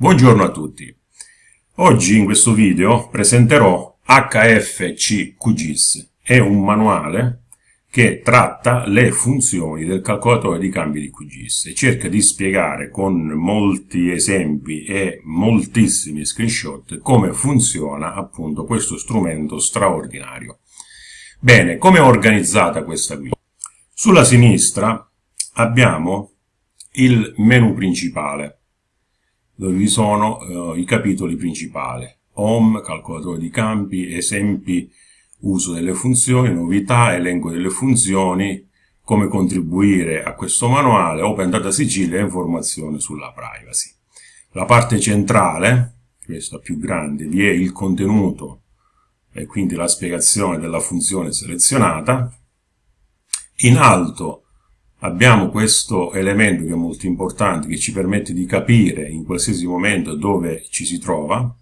Buongiorno a tutti. Oggi in questo video presenterò HFC QGIS. È un manuale che tratta le funzioni del calcolatore di cambi di QGIS e cerca di spiegare con molti esempi e moltissimi screenshot come funziona appunto questo strumento straordinario. Bene, come è organizzata questa guida? Sulla sinistra abbiamo il menu principale dove vi sono uh, i capitoli principali. Home, calcolatore di campi, esempi, uso delle funzioni, novità, elenco delle funzioni, come contribuire a questo manuale, Open Data Sicilia e informazioni sulla privacy. La parte centrale, questa più grande, vi è il contenuto e quindi la spiegazione della funzione selezionata. In alto abbiamo questo elemento che è molto importante, che ci permette di capire in qualsiasi momento dove ci si trova.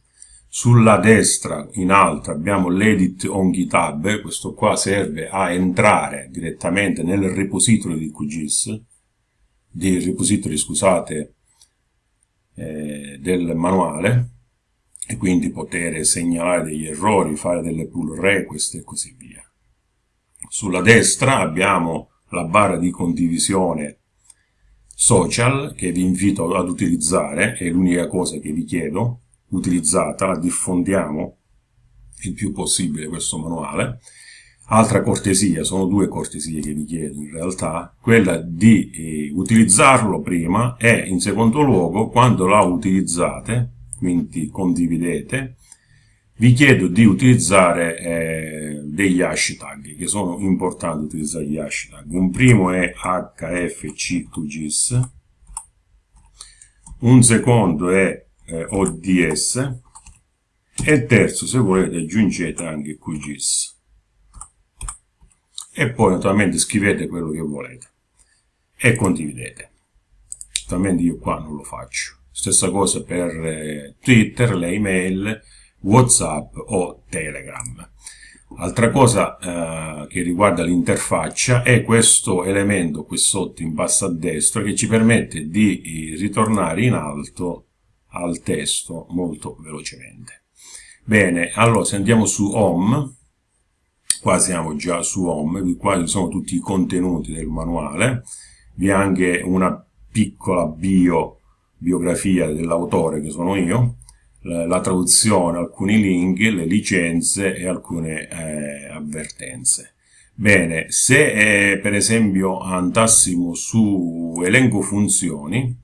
Sulla destra, in alto, abbiamo l'edit on GitHub, questo qua serve a entrare direttamente nel repository di QGIS, di repository, scusate, eh, del manuale, e quindi poter segnalare degli errori, fare delle pull request e così via. Sulla destra abbiamo la barra di condivisione social che vi invito ad utilizzare, è l'unica cosa che vi chiedo, utilizzata, diffondiamo il più possibile questo manuale. Altra cortesia, sono due cortesie che vi chiedo in realtà, quella di eh, utilizzarlo prima e in secondo luogo quando la utilizzate, quindi condividete, vi chiedo di utilizzare eh, degli hashtag che sono importanti utilizzare gli hashtag un primo è hfcqgis un secondo è eh, ods e il terzo se volete aggiungete anche qgis e poi naturalmente scrivete quello che volete e condividete. Naturalmente io qua non lo faccio. Stessa cosa per eh, twitter le email WhatsApp o Telegram. Altra cosa eh, che riguarda l'interfaccia è questo elemento qui sotto in basso a destra che ci permette di ritornare in alto al testo molto velocemente. Bene, allora se andiamo su Home, qua siamo già su Home, qua ci sono tutti i contenuti del manuale, vi è anche una piccola bio, biografia dell'autore che sono io, la traduzione, alcuni link, le licenze e alcune eh, avvertenze. Bene, se eh, per esempio andassimo su elenco funzioni,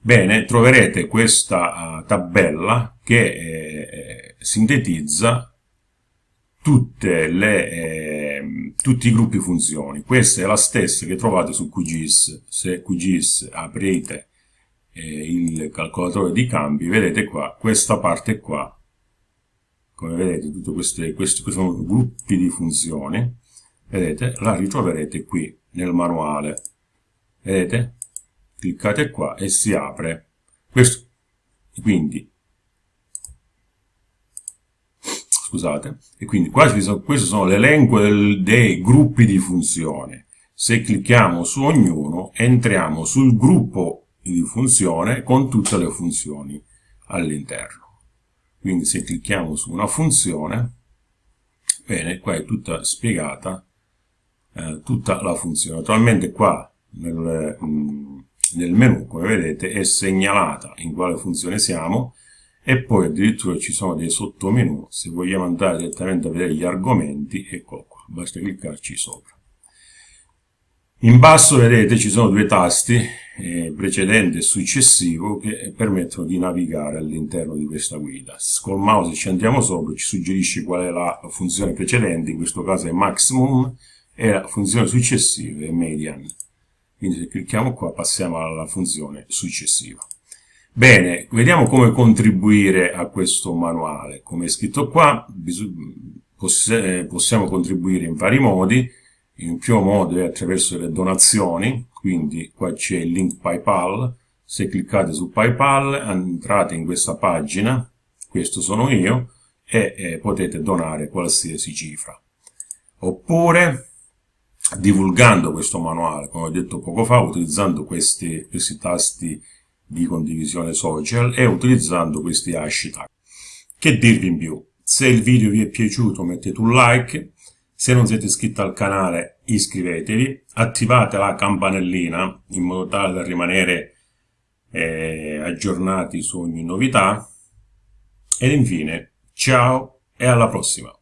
bene, troverete questa uh, tabella che eh, sintetizza le, eh, tutti i gruppi funzioni. Questa è la stessa che trovate su QGIS. Se QGIS aprite il calcolatore di cambi, vedete qua, questa parte qua, come vedete, tutti questi, questi sono gruppi di funzioni, vedete, la ritroverete qui nel manuale, vedete? Cliccate qua e si apre questo, quindi, scusate, e quindi qua sono, questo sono l'elenco dei gruppi di funzioni. Se clicchiamo su ognuno, entriamo sul gruppo di funzione con tutte le funzioni all'interno. Quindi se clicchiamo su una funzione, bene, qua è tutta spiegata, eh, tutta la funzione. Naturalmente qua nel, mm, nel menu, come vedete, è segnalata in quale funzione siamo e poi addirittura ci sono dei sottomenu, se vogliamo andare direttamente a vedere gli argomenti, ecco qua, basta cliccarci sopra. In basso vedete ci sono due tasti, eh, precedente e successivo, che permettono di navigare all'interno di questa guida. Col mouse ci andiamo sopra, ci suggerisce qual è la funzione precedente, in questo caso è maximum, e la funzione successiva è median. Quindi se clicchiamo qua passiamo alla funzione successiva. Bene, vediamo come contribuire a questo manuale. Come è scritto qua, possiamo contribuire in vari modi, in più modo è attraverso le donazioni, quindi qua c'è il link PayPal, se cliccate su PayPal entrate in questa pagina, questo sono io, e eh, potete donare qualsiasi cifra. Oppure divulgando questo manuale, come ho detto poco fa, utilizzando questi, questi tasti di condivisione social e utilizzando questi hashtag. Che dirvi in più? Se il video vi è piaciuto mettete un like, se non siete iscritti al canale iscrivetevi, attivate la campanellina in modo tale da rimanere eh, aggiornati su ogni novità ed infine ciao e alla prossima!